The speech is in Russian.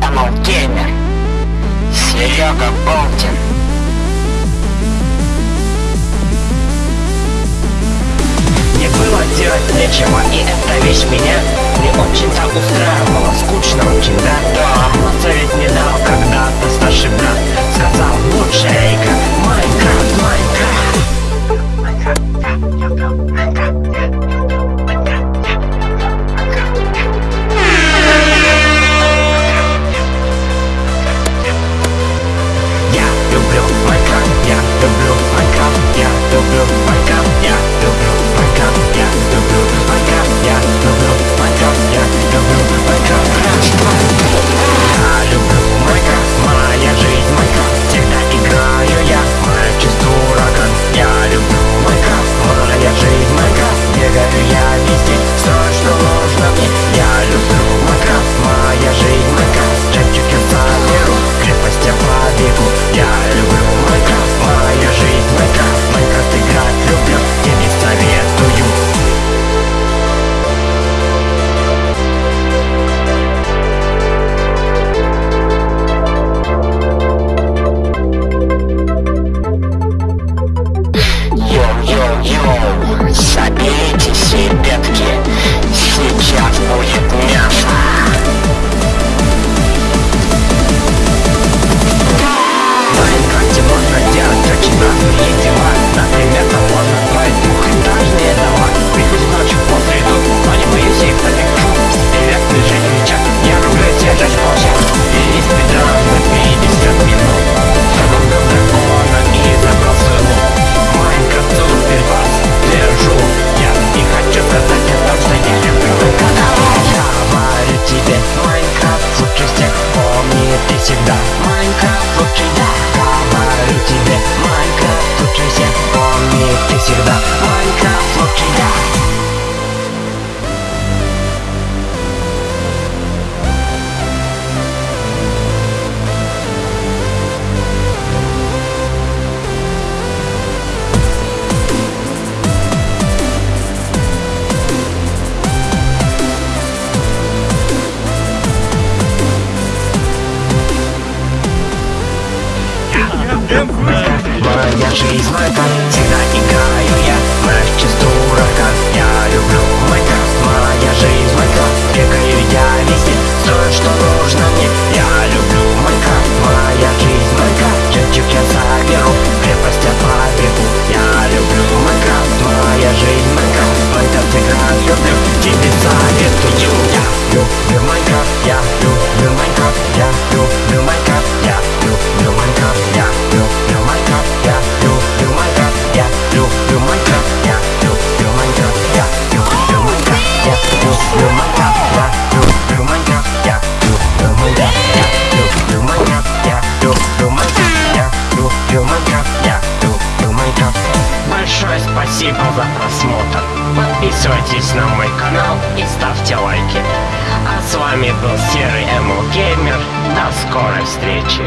канал Геймер. Серега Болтин. Не было делать нечего, и эта вещь меня не очень-то устраивала. Скучно очень, да? Да, но совет не дал когда-то старший брат. Minecraft looking Моя жизнь в этом Спасибо за просмотр. Подписывайтесь на мой канал и ставьте лайки. А с вами был Серый Эму Геймер. До скорой встречи.